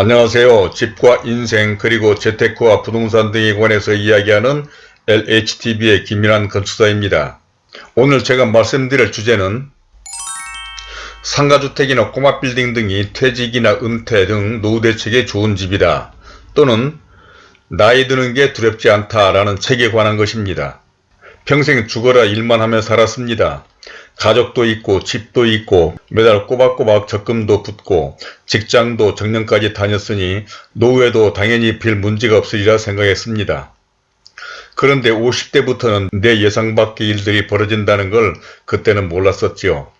안녕하세요. 집과 인생 그리고 재테크와 부동산 등에 관해서 이야기하는 LHTV의 김민환 건축사입니다. 오늘 제가 말씀드릴 주제는 상가주택이나 꼬마빌딩 등이 퇴직이나 은퇴 등 노후 대책에 좋은 집이다. 또는 나이 드는 게 두렵지 않다라는 책에 관한 것입니다. 평생 죽어라 일만 하며 살았습니다. 가족도 있고 집도 있고 매달 꼬박꼬박 적금도 붙고 직장도 정년까지 다녔으니 노후에도 당연히 별 문제가 없으리라 생각했습니다. 그런데 50대부터는 내 예상 밖의 일들이 벌어진다는 걸 그때는 몰랐었지요.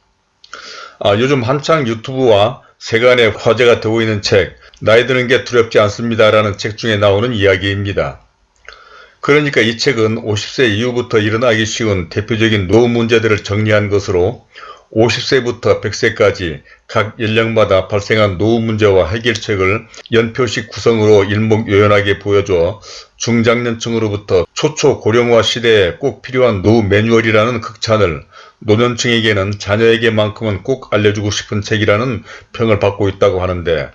아, 요즘 한창 유튜브와 세간의 화제가 되고 있는 책 나이 드는 게 두렵지 않습니다 라는 책 중에 나오는 이야기입니다. 그러니까 이 책은 50세 이후부터 일어나기 쉬운 대표적인 노후 문제들을 정리한 것으로 50세부터 100세까지 각 연령마다 발생한 노후 문제와 해결책을 연표식 구성으로 일목요연하게 보여줘 중장년층으로부터 초초 고령화 시대에 꼭 필요한 노후 매뉴얼이라는 극찬을 노년층에게는 자녀에게만큼은 꼭 알려주고 싶은 책이라는 평을 받고 있다고 하는데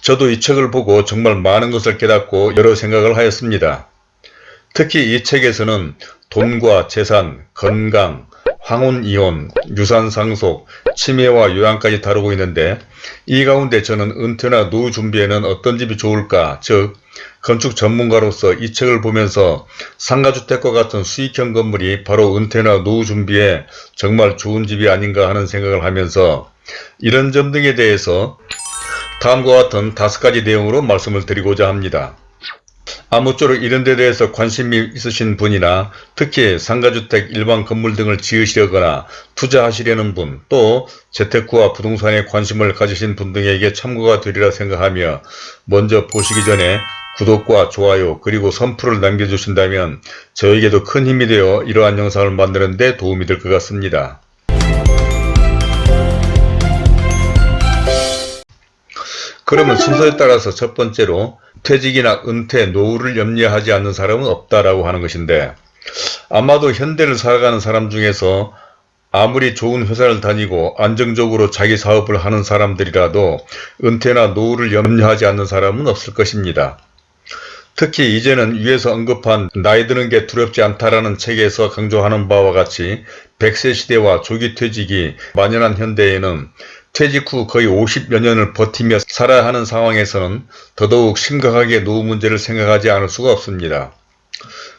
저도 이 책을 보고 정말 많은 것을 깨닫고 여러 생각을 하였습니다. 특히 이 책에서는 돈과 재산, 건강, 황혼이혼, 유산상속, 치매와 요양까지 다루고 있는데 이 가운데 저는 은퇴나 노후 준비에는 어떤 집이 좋을까 즉 건축 전문가로서 이 책을 보면서 상가주택과 같은 수익형 건물이 바로 은퇴나 노후 준비에 정말 좋은 집이 아닌가 하는 생각을 하면서 이런 점 등에 대해서 다음과 같은 다섯 가지 내용으로 말씀을 드리고자 합니다. 아무쪼록 이런 데 대해서 관심이 있으신 분이나 특히 상가주택 일반 건물 등을 지으시려거나 투자하시려는 분, 또 재테크와 부동산에 관심을 가지신 분 등에게 참고가 되리라 생각하며 먼저 보시기 전에 구독과 좋아요 그리고 선풀을 남겨주신다면 저에게도 큰 힘이 되어 이러한 영상을 만드는 데 도움이 될 것 같습니다. 그러면 순서에 따라서 첫 번째로 퇴직이나 은퇴, 노후를 염려하지 않는 사람은 없다라고 하는 것인데 아마도 현대를 살아가는 사람 중에서 아무리 좋은 회사를 다니고 안정적으로 자기 사업을 하는 사람들이라도 은퇴나 노후를 염려하지 않는 사람은 없을 것입니다. 특히 이제는 위에서 언급한 나이 드는 게 두렵지 않다라는 책에서 강조하는 바와 같이 100세 시대와 조기 퇴직이 만연한 현대에는 퇴직 후 거의 50여 년을 버티며 살아야 하는 상황에서는 더더욱 심각하게 노후 문제를 생각하지 않을 수가 없습니다.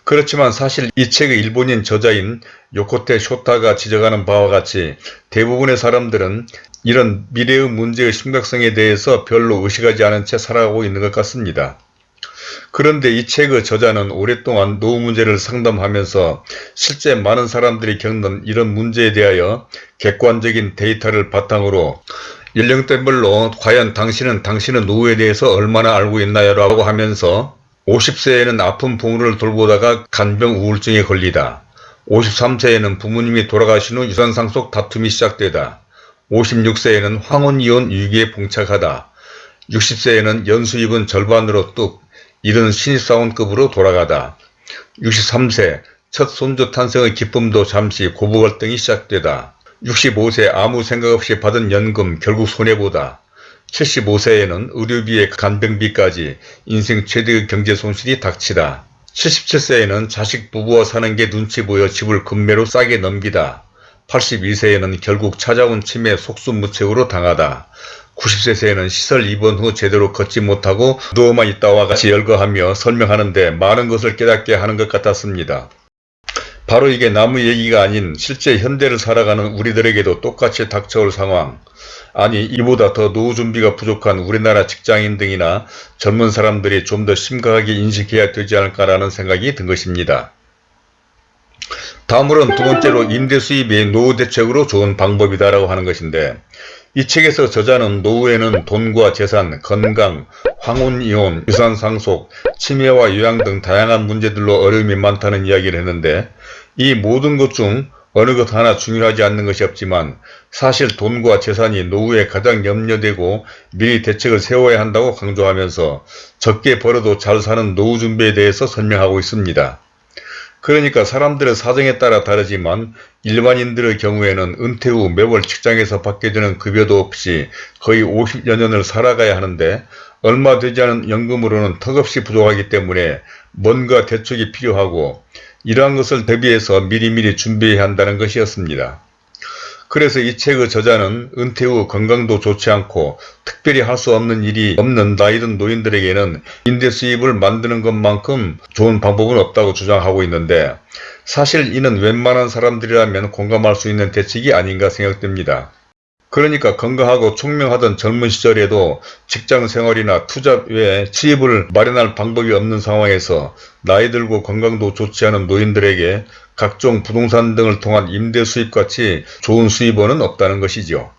그렇지만 사실 이 책의 일본인 저자인 요코테 쇼타가 지적하는 바와 같이 대부분의 사람들은 이런 미래의 문제의 심각성에 대해서 별로 의식하지 않은 채 살아가고 있는 것 같습니다. 그런데 이 책의 저자는 오랫동안 노후 문제를 상담하면서 실제 많은 사람들이 겪는 이런 문제에 대하여 객관적인 데이터를 바탕으로 연령대별로 과연 당신은 당신의 노후에 대해서 얼마나 알고 있나요? 라고 하면서 50세에는 아픈 부모를 돌보다가 간병 우울증에 걸리다. 53세에는 부모님이 돌아가신 후 유산상속 다툼이 시작되다. 56세에는 황혼이혼 위기에 봉착하다. 60세에는 연수입은 절반으로 뚝 이른 신입사원급으로 돌아가다. 63세 첫 손주 탄생의 기쁨도 잠시 고부 갈등이 시작되다. 65세 아무 생각 없이 받은 연금 결국 손해보다. 75세에는 의료비에 간병비까지 인생 최대의 경제 손실이 닥치다. 77세에는 자식 부부와 사는 게 눈치 보여 집을 금매로 싸게 넘기다. 82세에는 결국 찾아온 치매 속수무책으로 당하다. 90세에는 시설 입원 후 제대로 걷지 못하고 누워만 있다와 같이 열거하며 설명하는데 많은 것을 깨닫게 하는 것 같았습니다. 바로 이게 나무 얘기가 아닌 실제 현대를 살아가는 우리들에게도 똑같이 닥쳐올 상황 아니 이보다 더 노후 준비가 부족한 우리나라 직장인 등이나 젊은 사람들이 좀 더 심각하게 인식해야 되지 않을까라는 생각이 든 것입니다. 다음으로는 두 번째로 임대 수입이 노후 대책으로 좋은 방법이다라고 하는 것인데 이 책에서 저자는 노후에는 돈과 재산, 건강, 황혼이혼, 유산상속, 치매와 요양 등 다양한 문제들로 어려움이 많다는 이야기를 했는데 이 모든 것 중 어느 것 하나 중요하지 않는 것이 없지만 사실 돈과 재산이 노후에 가장 염려되고 미리 대책을 세워야 한다고 강조하면서 적게 벌어도 잘 사는 노후 준비에 대해서 설명하고 있습니다. 그러니까 사람들의 사정에 따라 다르지만 일반인들의 경우에는 은퇴 후 매월 직장에서 받게 되는 급여도 없이 거의 50여 년을 살아가야 하는데 얼마 되지 않은 연금으로는 턱없이 부족하기 때문에 뭔가 대책이 필요하고 이러한 것을 대비해서 미리미리 준비해야 한다는 것이었습니다. 그래서 이 책의 저자는 은퇴 후 건강도 좋지 않고 특별히 할 수 없는 일이 없는 나이든 노인들에게는 임대 수입을 만드는 것만큼 좋은 방법은 없다고 주장하고 있는데 사실 이는 웬만한 사람들이라면 공감할 수 있는 대책이 아닌가 생각됩니다. 그러니까 건강하고 총명하던 젊은 시절에도 직장 생활이나 투자 외에 수입을 마련할 방법이 없는 상황에서 나이 들고 건강도 좋지 않은 노인들에게 각종 부동산 등을 통한 임대 수입같이 좋은 수입원은 없다는 것이죠.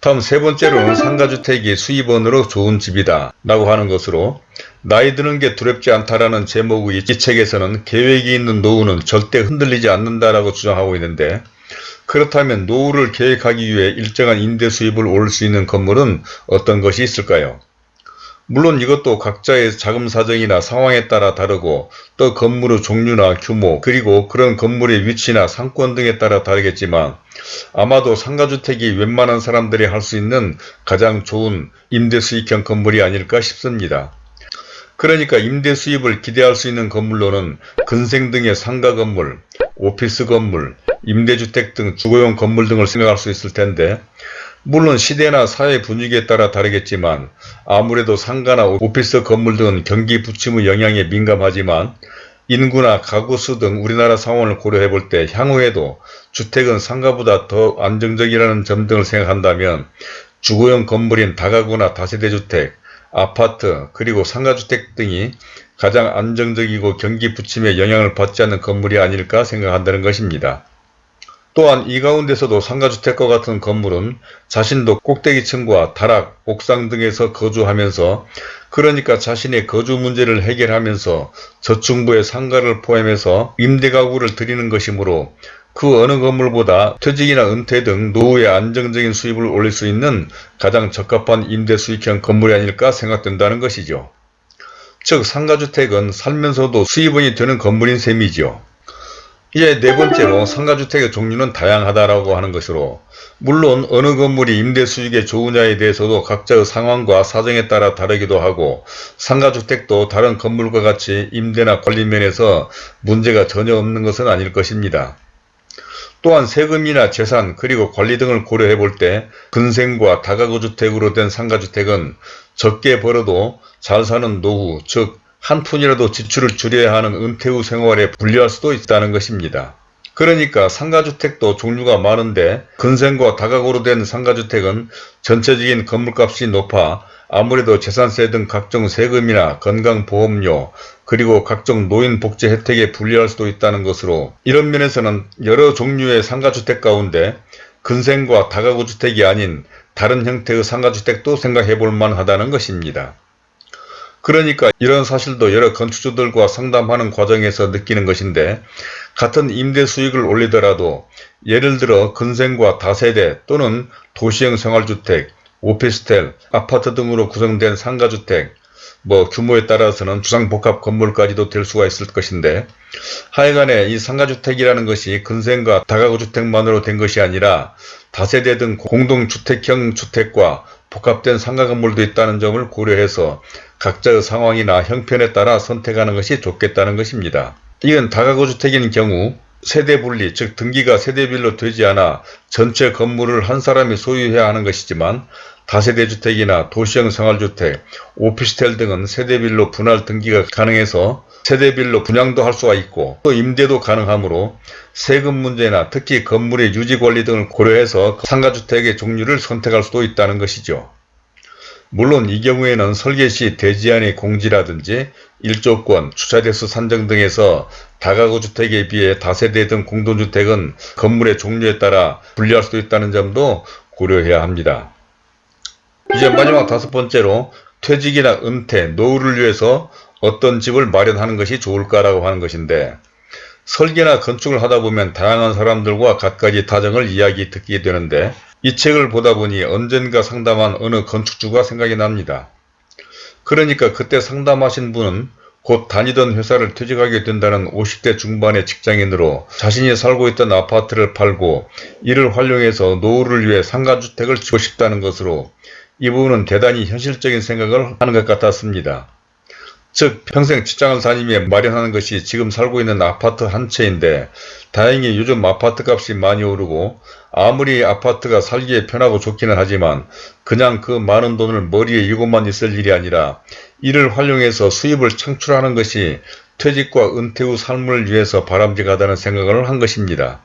다음 세 번째로는 상가주택이 수입원으로 좋은 집이다 라고 하는 것으로 나이 드는 게 두렵지 않다라는 제목의 이 책에서는 계획이 있는 노후는 절대 흔들리지 않는다라고 주장하고 있는데 그렇다면 노후를 계획하기 위해 일정한 임대 수입을 올릴 수 있는 건물은 어떤 것이 있을까요? 물론 이것도 각자의 자금 사정이나 상황에 따라 다르고 또 건물의 종류나 규모 그리고 그런 건물의 위치나 상권 등에 따라 다르겠지만 아마도 상가주택이 웬만한 사람들이 할 수 있는 가장 좋은 임대 수익형 건물이 아닐까 싶습니다. 그러니까 임대 수입을 기대할 수 있는 건물로는 근생 등의 상가 건물, 오피스 건물, 임대주택 등 주거용 건물 등을 생각할 수 있을 텐데 물론 시대나 사회 분위기에 따라 다르겠지만 아무래도 상가나 오피스 건물 등은 경기 부침의 영향에 민감하지만 인구나 가구수 등 우리나라 상황을 고려해 볼 때 향후에도 주택은 상가보다 더 안정적이라는 점 등을 생각한다면 주거용 건물인 다가구나 다세대주택, 아파트 그리고 상가주택 등이 가장 안정적이고 경기 부침에 영향을 받지 않는 건물이 아닐까 생각한다는 것입니다. 또한 이 가운데서도 상가주택과 같은 건물은 자신도 꼭대기층과 다락, 옥상 등에서 거주하면서 그러니까 자신의 거주 문제를 해결하면서 저층부의 상가를 포함해서 임대가구를 드리는 것이므로 그 어느 건물보다 퇴직이나 은퇴 등 노후의 안정적인 수입을 올릴 수 있는 가장 적합한 임대 수익형 건물이 아닐까 생각된다는 것이죠. 즉 상가주택은 살면서도 수입원이 되는 건물인 셈이죠. 이제 네 번째로 상가주택의 종류는 다양하다라고 하는 것으로 물론 어느 건물이 임대 수익에 좋으냐에 대해서도 각자의 상황과 사정에 따라 다르기도 하고 상가주택도 다른 건물과 같이 임대나 관리 면에서 문제가 전혀 없는 것은 아닐 것입니다. 또한 세금이나 재산 그리고 관리 등을 고려해 볼 때 근생과 다가구 주택으로 된 상가주택은 적게 벌어도 잘 사는 노후 즉 한 푼이라도 지출을 줄여야 하는 은퇴 후 생활에 불리할 수도 있다는 것입니다. 그러니까 상가주택도 종류가 많은데 근생과 다가구로 된 상가주택은 전체적인 건물값이 높아 아무래도 재산세 등 각종 세금이나 건강보험료 그리고 각종 노인복지 혜택에 불리할 수도 있다는 것으로 이런 면에서는 여러 종류의 상가주택 가운데 근생과 다가구 주택이 아닌 다른 형태의 상가주택도 생각해 볼 만하다는 것입니다. 그러니까 이런 사실도 여러 건축주들과 상담하는 과정에서 느끼는 것인데 같은 임대 수익을 올리더라도 예를 들어 근생과 다세대 또는 도시형 생활주택, 오피스텔, 아파트 등으로 구성된 상가주택, 뭐 규모에 따라서는 주상복합 건물까지도 될 수가 있을 것인데 하여간에 이 상가주택이라는 것이 근생과 다가구주택만으로 된 것이 아니라 다세대 등 공동주택형 주택과 복합된 상가 건물도 있다는 점을 고려해서 각자의 상황이나 형편에 따라 선택하는 것이 좋겠다는 것입니다. 이건 다가구 주택인 경우 세대 분리 즉 등기가 세대별로 되지 않아 전체 건물을 한 사람이 소유해야 하는 것이지만 다세대 주택이나 도시형 생활주택, 오피스텔 등은 세대별로 분할 등기가 가능해서 세대별로 분양도 할 수가 있고 또 임대도 가능하므로 세금 문제나 특히 건물의 유지관리 등을 고려해서 상가주택의 종류를 선택할 수도 있다는 것이죠. 물론 이 경우에는 설계 시 대지안의 공지라든지 일조권, 주차대수 산정 등에서 다가구 주택에 비해 다세대 등 공동주택은 건물의 종류에 따라 분리할 수도 있다는 점도 고려해야 합니다. 이제 마지막 다섯 번째로 퇴직이나 은퇴, 노후를 위해서 어떤 집을 마련하는 것이 좋을까라고 하는 것인데 설계나 건축을 하다 보면 다양한 사람들과 갖가지 타정을 이야기 듣게 되는데 이 책을 보다 보니 언젠가 상담한 어느 건축주가 생각이 납니다. 그러니까 그때 상담하신 분은 곧 다니던 회사를 퇴직하게 된다는 50대 중반의 직장인으로 자신이 살고 있던 아파트를 팔고 이를 활용해서 노후를 위해 상가주택을 짓고 싶다는 것으로 이 부분은 대단히 현실적인 생각을 하는 것 같았습니다. 즉 평생 직장을 다니며 마련하는 것이 지금 살고 있는 아파트 한 채인데 다행히 요즘 아파트 값이 많이 오르고 아무리 아파트가 살기에 편하고 좋기는 하지만 그냥 그 많은 돈을 머리에 이고만 있을 일이 아니라 이를 활용해서 수입을 창출하는 것이 퇴직과 은퇴 후 삶을 위해서 바람직하다는 생각을 한 것입니다.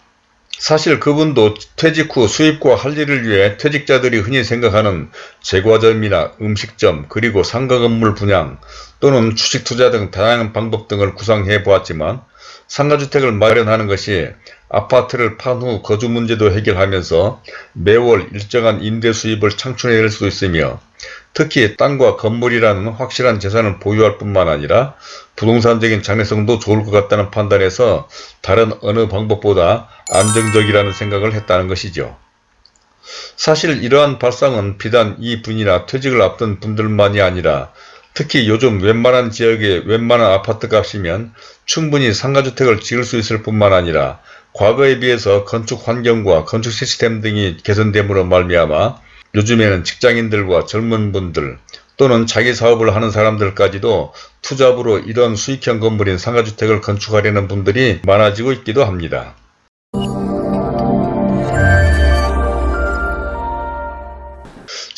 사실 그분도 퇴직 후 수입과 할 일을 위해 퇴직자들이 흔히 생각하는 제과점이나 음식점 그리고 상가 건물 분양 또는 주식 투자 등 다양한 방법 등을 구상해 보았지만 상가주택을 마련하는 것이 아파트를 판 후 거주 문제도 해결하면서 매월 일정한 임대 수입을 창출해낼 수 있으며 특히 땅과 건물이라는 확실한 재산을 보유할 뿐만 아니라 부동산적인 장래성도 좋을 것 같다는 판단에서 다른 어느 방법보다 안정적이라는 생각을 했다는 것이죠. 사실 이러한 발상은 비단 이 분이나 퇴직을 앞둔 분들만이 아니라 특히 요즘 웬만한 지역의 웬만한 아파트 값이면 충분히 상가주택을 지을 수 있을 뿐만 아니라 과거에 비해서 건축 환경과 건축 시스템 등이 개선됨으로 말미암아 요즘에는 직장인들과 젊은 분들 또는 자기 사업을 하는 사람들까지도 투잡으로 이런 수익형 건물인 상가주택을 건축하려는 분들이 많아지고 있기도 합니다.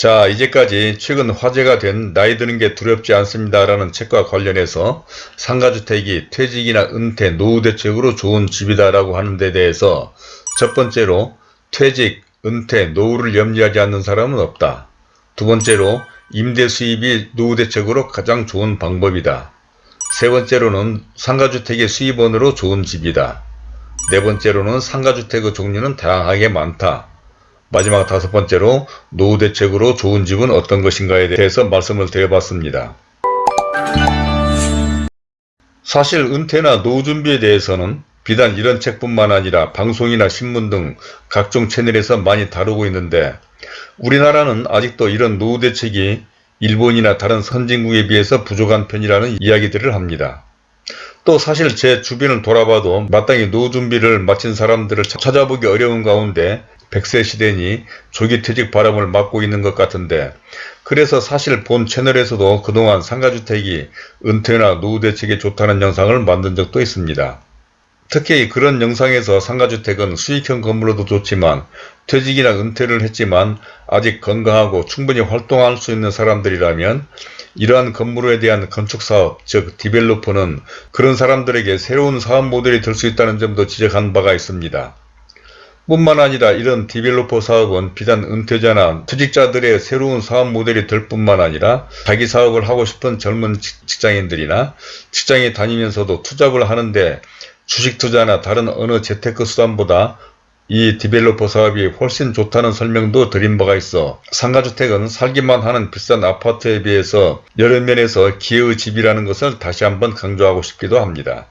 자 이제까지 최근 화제가 된 나이 드는 게 두렵지 않습니다 라는 책과 관련해서 상가주택이 퇴직이나 은퇴, 노후 대책으로 좋은 집이다 라고 하는 데 대해서 첫 번째로 퇴직, 은퇴, 노후를 염려하지 않는 사람은 없다. 두 번째로 임대 수입이 노후 대책으로 가장 좋은 방법이다. 세 번째로는 상가주택의 수입원으로 좋은 집이다. 네 번째로는 상가주택의 종류는 다양하게 많다. 마지막 다섯 번째로 노후 대책으로 좋은 집은 어떤 것인가에 대해서 말씀을 드려봤습니다. 사실 은퇴나 노후 준비에 대해서는 비단 이런 책뿐만 아니라 방송이나 신문 등 각종 채널에서 많이 다루고 있는데 우리나라는 아직도 이런 노후 대책이 일본이나 다른 선진국에 비해서 부족한 편이라는 이야기들을 합니다. 또 사실 제 주변을 돌아봐도 마땅히 노후 준비를 마친 사람들을 찾아보기 어려운 가운데 100세 시대니 조기 퇴직 바람을 맞고 있는 것 같은데 그래서 사실 본 채널에서도 그동안 상가주택이 은퇴나 노후 대책에 좋다는 영상을 만든 적도 있습니다. 특히 그런 영상에서 상가주택은 수익형 건물로도 좋지만 퇴직이나 은퇴를 했지만 아직 건강하고 충분히 활동할 수 있는 사람들이라면 이러한 건물에 대한 건축사업 즉 디벨로퍼는 그런 사람들에게 새로운 사업 모델이 될 수 있다는 점도 지적한 바가 있습니다. 뿐만 아니라 이런 디벨로퍼 사업은 비단 은퇴자나 퇴직자들의 새로운 사업 모델이 될 뿐만 아니라 자기 사업을 하고 싶은 젊은 직장인들이나 직장에 다니면서도 투잡을 하는데 주식 투자나 다른 어느 재테크 수단보다 이 developer 사업이 훨씬 좋다는 설명도 드린 바가 있어 상가주택은 살기만 하는 비싼 아파트에 비해서 여러 면에서 기회의 집이라는 것을 다시 한번 강조하고 싶기도 합니다.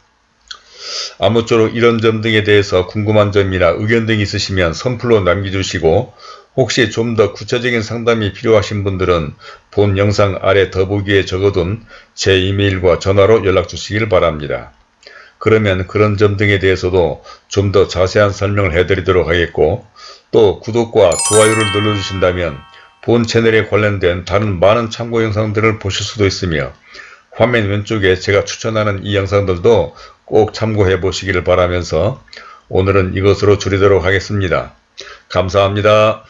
아무쪼록 이런 점 등에 대해서 궁금한 점이나 의견 등이 있으시면 선플로 남겨주시고 혹시 좀 더 구체적인 상담이 필요하신 분들은 본 영상 아래 더보기에 적어둔 제 이메일과 전화로 연락 주시길 바랍니다. 그러면 그런 점 등에 대해서도 좀 더 자세한 설명을 해드리도록 하겠고 또 구독과 좋아요를 눌러주신다면 본 채널에 관련된 다른 많은 참고 영상들을 보실 수도 있으며 화면 왼쪽에 제가 추천하는 이 영상들도 꼭 참고해 보시기를 바라면서 오늘은 이것으로 줄이도록 하겠습니다. 감사합니다.